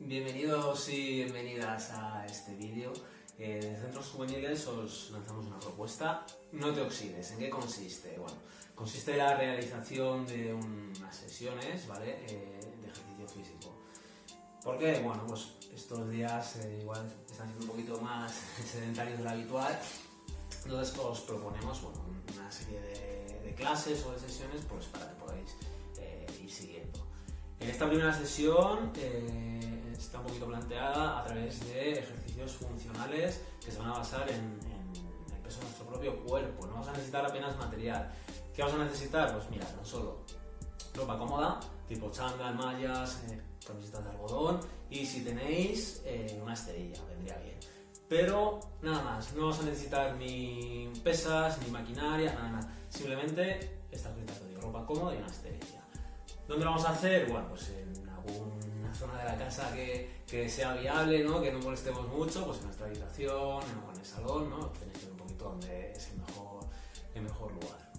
Bienvenidos y bienvenidas a este vídeo. Eh, Centros Juveniles os lanzamos una propuesta. No te oxides. ¿En qué consiste? Bueno, consiste en la realización de unas sesiones ¿vale? Eh, de ejercicio físico. ¿Por qué? Bueno, pues estos días eh, igual están siendo un poquito más sedentarios de lo habitual. Entonces os proponemos bueno, una serie de, clases o de sesiones pues, para que podáis ir siguiendo. En esta primera sesión eh, está un poquito planteada a través de ejercicios funcionales que se van a basar en, el peso de nuestro propio cuerpo. No vamos a necesitar apenas material. ¿Qué vamos a necesitar? Pues mira, tan solo ropa cómoda, tipo chándal, mallas, eh, camisetas de algodón y si tenéis eh, una esterilla, vendría bien. Pero nada más, no vamos a necesitar ni pesas, ni maquinaria, nada, nada. Simplemente esta de ropa cómoda y una esterilla. ¿Dónde lo vamos a hacer? Bueno, pues en alguna zona de la casa que, que sea viable, ¿no? que no molestemos mucho, pues en nuestra habitación o en el salón, ¿no? tenéis que ver un poquito dónde es el mejor, el mejor lugar.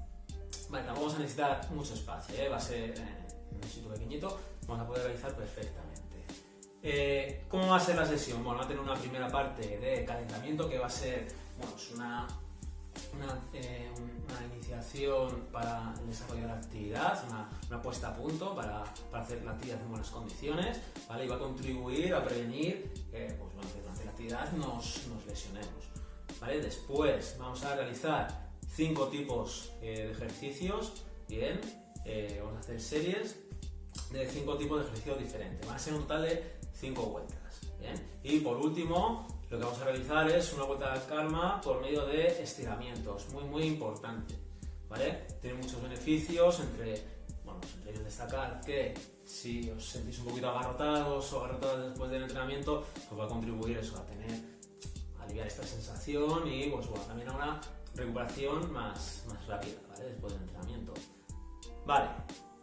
Vale, vamos a necesitar mucho espacio, ¿eh? va a ser en un sitio pequeñito, vamos a poder realizar perfectamente. Eh, ¿Cómo va a ser la sesión? Bueno, va a tener una primera parte de calentamiento que va a ser bueno, es una eh, una, iniciación para el desarrollo de la actividad, una, puesta a punto para, hacer la actividad en buenas condiciones, ¿vale? Y va a contribuir a prevenir que pues, durante la actividad nos, lesionemos, ¿vale? Después vamos a realizar cinco tipos eh, de ejercicios, bien, eh, vamos a hacer series de cinco tipos de ejercicios diferentes, van a ser un total de cinco vueltas, bien. Y por último, lo que vamos a realizar es una vuelta de calma por medio de estiramientos, muy muy importante, ¿vale? Tiene muchos beneficios, entre, bueno, pues entre ellos destacar que si os sentís un poquito agarrotados o agarrotadas después del entrenamiento, pues va a contribuir eso, a tener, a aliviar esta sensación y pues bueno, también a una recuperación más, más rápida, ¿vale? Después del entrenamiento. Vale,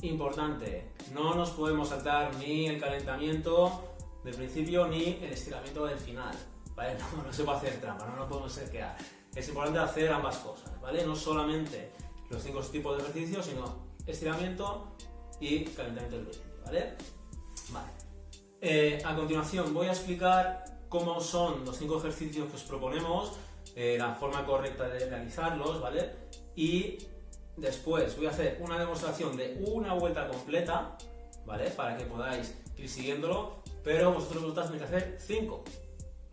importante, no nos podemos saltar ni el calentamiento del principio ni el estiramiento del final. ¿Vale? No, se puede hacer trampa, no, no podemos ser que Es importante hacer ambas cosas, ¿vale? No solamente los cinco tipos de ejercicios, sino estiramiento y calentamiento del principio, ¿vale? Vale. Eh, a continuación voy a explicar cómo son los cinco ejercicios que os proponemos, eh, la forma correcta de realizarlos, ¿vale? Y después voy a hacer una demostración de una vuelta completa, ¿vale? Para que podáis ir siguiéndolo, pero vosotros vosotras tenéis que hacer cinco,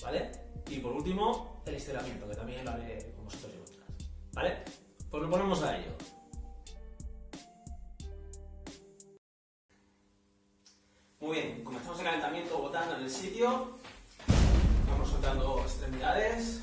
¿vale? Y por último, el estiramiento, que también lo haré con vosotros y vosotras, ¿vale? Pues nos ponemos a ello. Muy bien, comenzamos el calentamiento botando en el sitio, vamos soltando extremidades,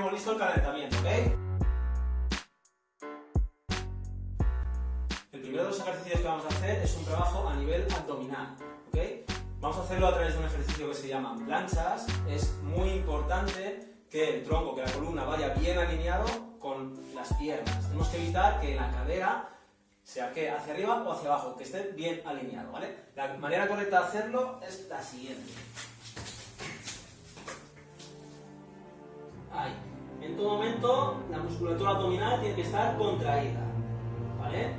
listo el calentamiento, ¿ok? El primero de los ejercicios que vamos a hacer es un trabajo a nivel abdominal, ¿ok? Vamos a hacerlo a través de un ejercicio que se llama planchas. Es muy importante que el tronco, que la columna vaya bien alineado con las piernas. Tenemos que evitar que la cadera sea que hacia arriba o hacia abajo, que esté bien alineado, ¿vale? La manera correcta de hacerlo es la siguiente. Ahí. En todo momento la musculatura abdominal tiene que estar contraída, ¿vale?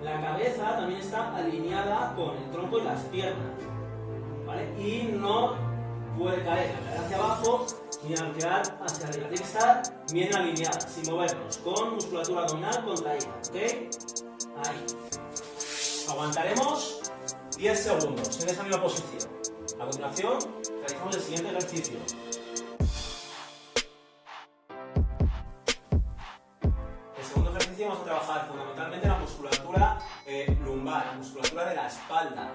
La cabeza también está alineada con el tronco y las piernas, ¿vale? Y no puede caer la cadera hacia abajo ni arquear hacia arriba. Tiene que estar bien alineada, sin movernos, con musculatura abdominal contraída, ¿ok? Ahí. Aguantaremos 10 segundos en esa misma posición. A continuación, realizamos el siguiente ejercicio. Trabajar fundamentalmente la musculatura eh, lumbar, la musculatura de la espalda.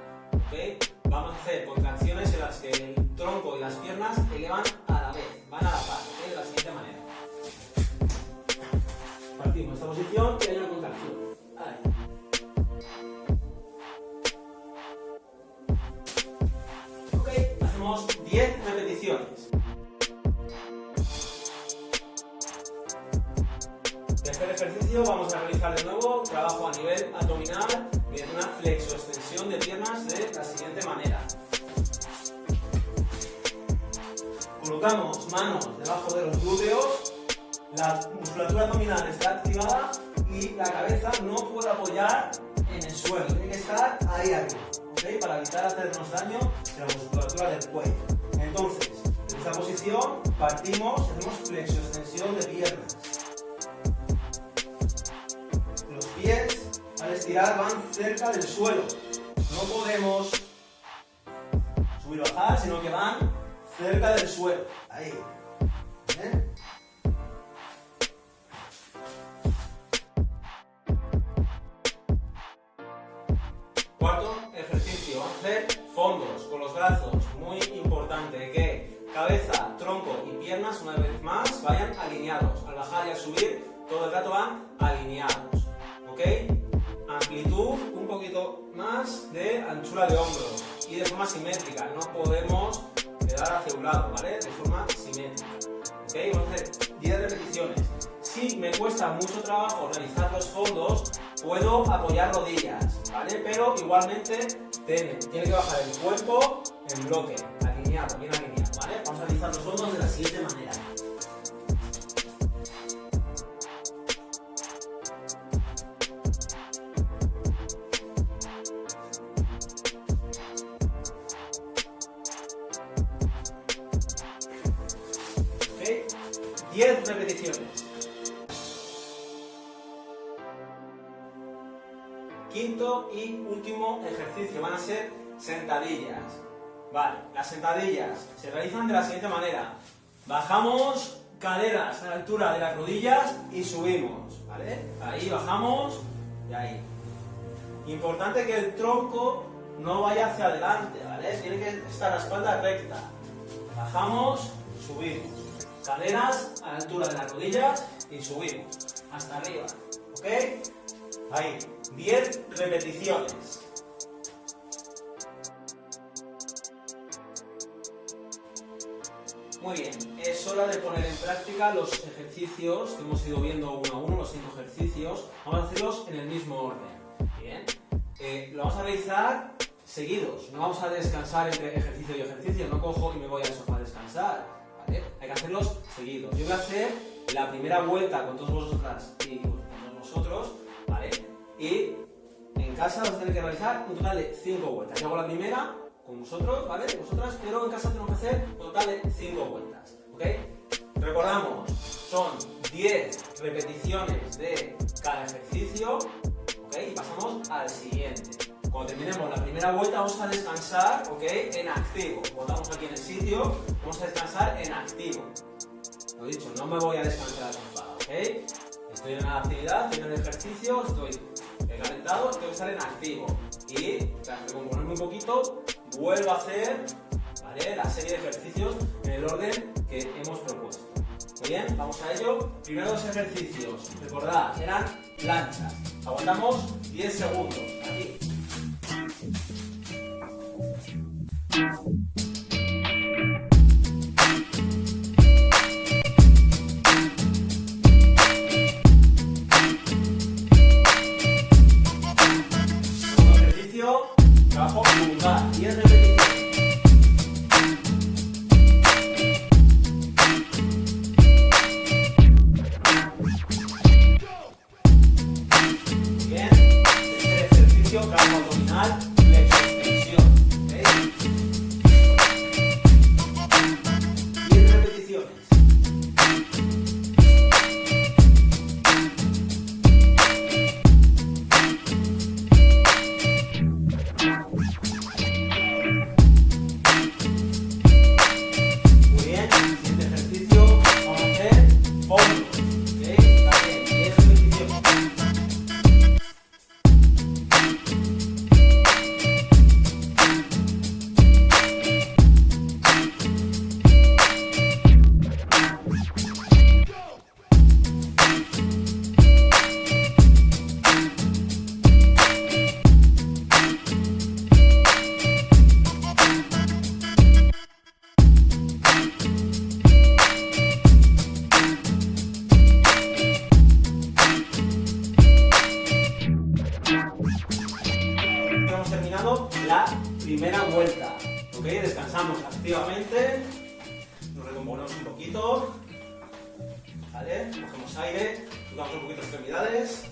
Vamos a hacer contracciones en las que el tronco y las piernas elevan a la vez, van a la par, de la siguiente manera. Partimos esta posición y hay una contracción. Ok, hacemos 10 repeticiones. Este ejercicio vamos de nuevo trabajo a nivel abdominal mediante una flexoextensión de piernas de la siguiente manera. Colocamos manos debajo de los glúteos, la musculatura abdominal está activada y la cabeza no puede apoyar en el suelo, tiene que estar ahí arriba, ¿okay? para evitar hacernos daño en la musculatura del cuello. Entonces, en esta posición partimos, hacemos flexoextensión de piernas. Estirar van cerca del suelo. No podemos subir o bajar, sino que van cerca del suelo. Ahí. Cuarto ejercicio, hacer fondos con los brazos. Muy importante que cabeza, tronco y piernas, una vez más, vayan alineados. Al bajar y al subir, todo el rato van alineados. ¿Ok? Amplitud, un poquito más de anchura de hombro y de forma simétrica. No podemos quedar hacia un lado, ¿vale? De forma simétrica. ¿Ok? Vamos a hacer 10 repeticiones. Si me cuesta mucho trabajo realizar los fondos, puedo apoyar rodillas, ¿vale? Pero igualmente tiene, tiene que bajar el cuerpo en bloque, alineado, bien alineado, ¿vale? Vamos a realizar los fondos de la siguiente manera. 10 repeticiones. Quinto y último ejercicio van a ser sentadillas. Vale, las sentadillas se realizan de la siguiente manera. Bajamos caderas a la altura de las rodillas y subimos, ¿vale? Ahí bajamos y ahí. Importante que el tronco no vaya hacia adelante, ¿vale? Tiene que estar la espalda recta. Bajamos, subimos. Caderas a la altura de las rodillas y subimos. Hasta arriba, ¿ok? Ahí, 10 repeticiones. Muy bien, es hora de poner en práctica los ejercicios que hemos ido viendo uno a uno, los cinco ejercicios. Vamos a hacerlos en el mismo orden. Bien, eh, lo vamos a realizar seguidos, no vamos a descansar entre ejercicio y ejercicio, no cojo y me voy al sofá a descansar. ¿Vale? Hay que hacerlos seguidos. Yo voy a hacer la primera vuelta con todos vosotras y con todos vosotros, ¿vale? Y en casa vamos a tener que realizar un total de 5 vueltas. Yo hago la primera con vosotros, ¿vale? Vosotras, pero en casa tenemos que hacer un total de 5 vueltas, ¿ok? Recordamos, son 10 repeticiones de cada ejercicio, ¿ok? Y pasamos al siguiente. Cuando terminemos la primera vuelta vamos a descansar, ¿ok? En activo. Estamos aquí en el sitio, vamos a descansar en activo. Lo dicho, no me voy a descansar sofá, ¿ok? Estoy en la actividad, estoy en el ejercicio, estoy calentado, tengo que estar en activo. Y tras recomponerme un poquito, vuelvo a hacer ¿vale? la serie de ejercicios en el orden que hemos propuesto. Muy bien, vamos a ello. Primero dos ejercicios, recordad, eran planchas. Aguantamos 10 segundos. Thank you. Un poquito extremidades.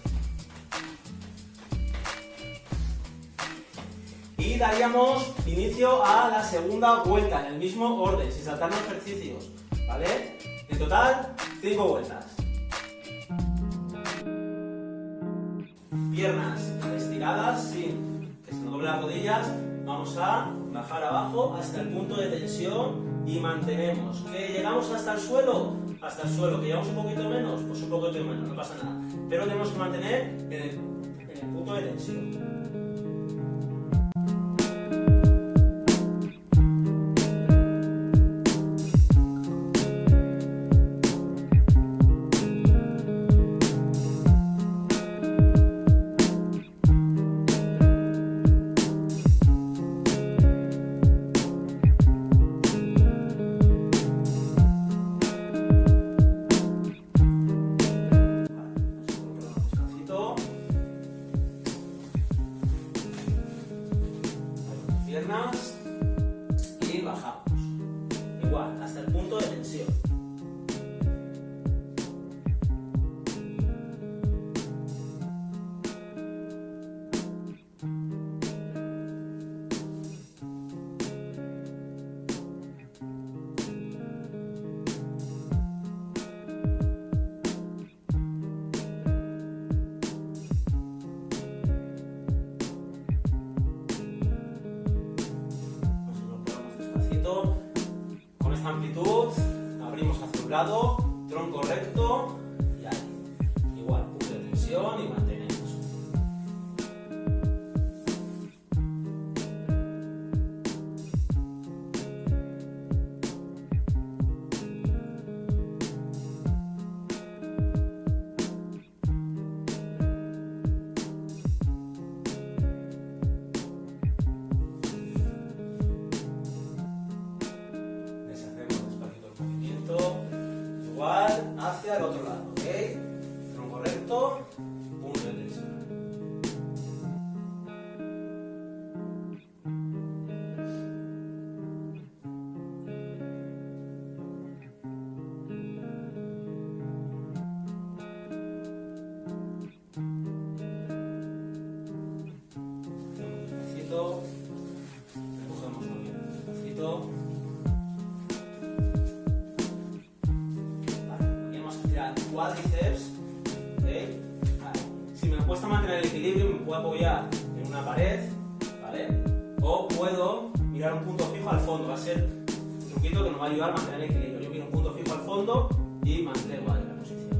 Y daríamos inicio a la segunda vuelta en el mismo orden, sin saltarnos ejercicios, ¿vale? En total, 5 vueltas. Piernas estiradas sin que se nos doble las rodillas. Vamos a bajar abajo hasta el punto de tensión y mantenemos. ¿Que llegamos hasta el suelo? Hasta el suelo. ¿Que llegamos un poquito menos? Pues un poquito menos, no pasa nada. Pero tenemos que mantener en el, el punto de tensión. fondo y mantener igual la posición.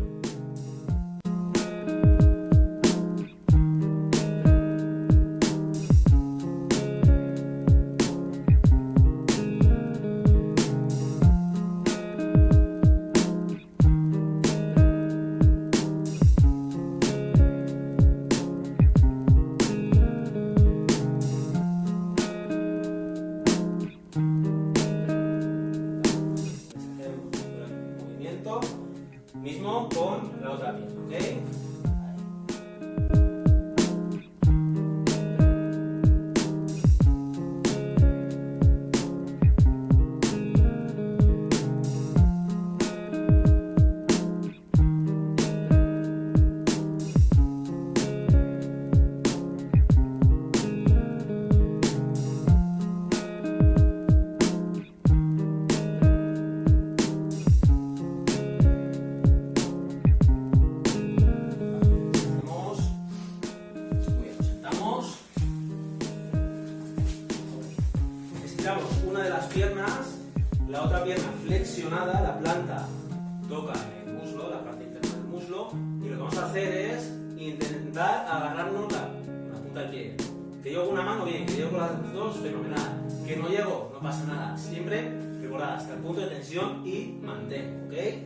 y mantén, ¿ok?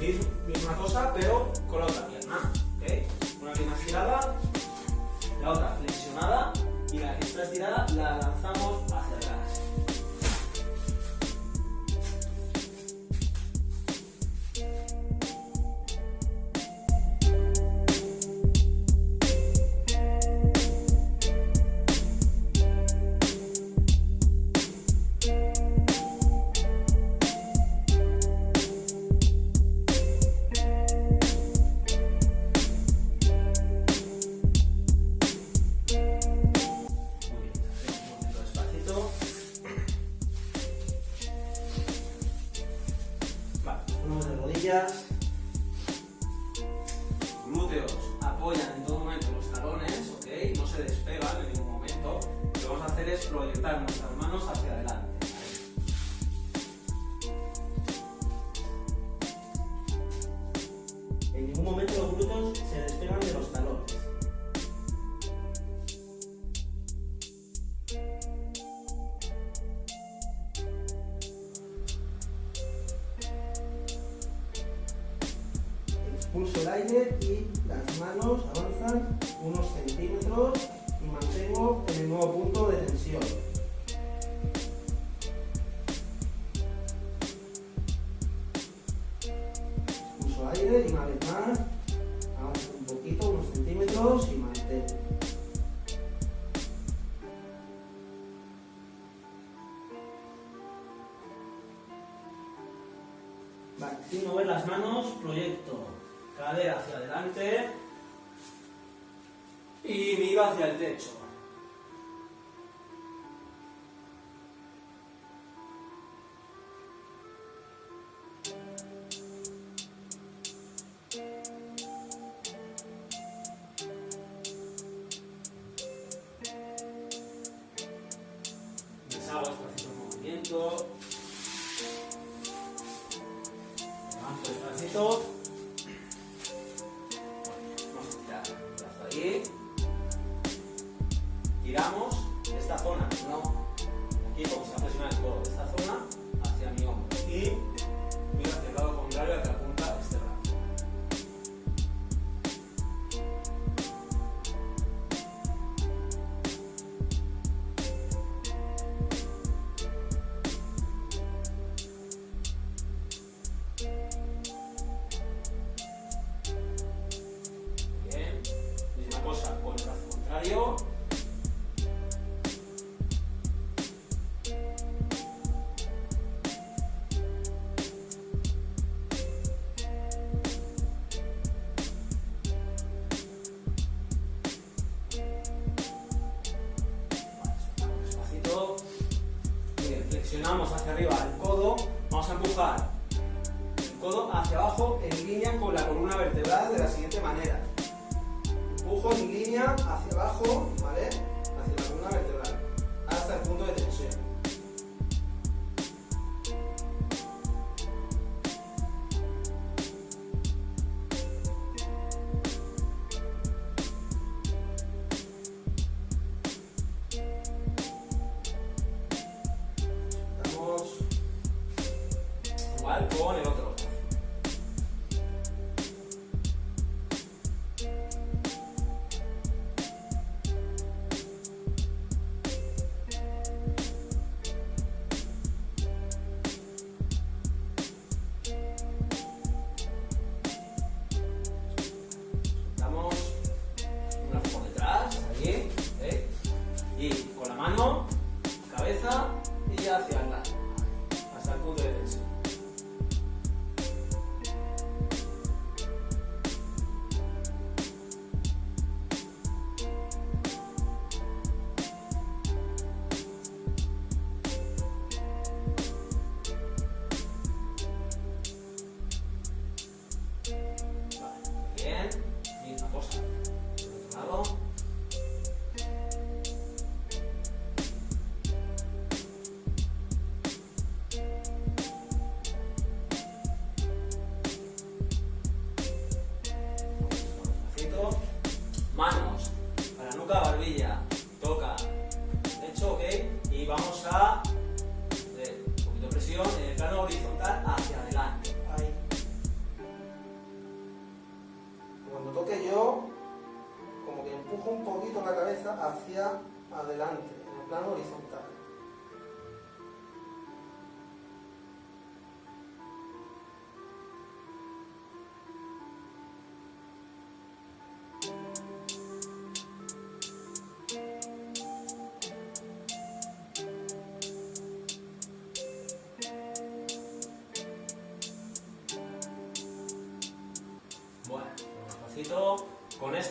Misma cosa, pero con la otra pierna. ¿okay? Una alineación e aqui.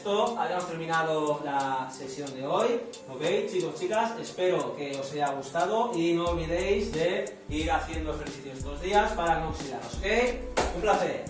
Esto habíamos terminado la sesión de hoy. ¿Ok, chicos, chicas? Espero que os haya gustado y no olvidéis de ir haciendo ejercicios estos días para no oxidaros. ¿Ok? Un placer.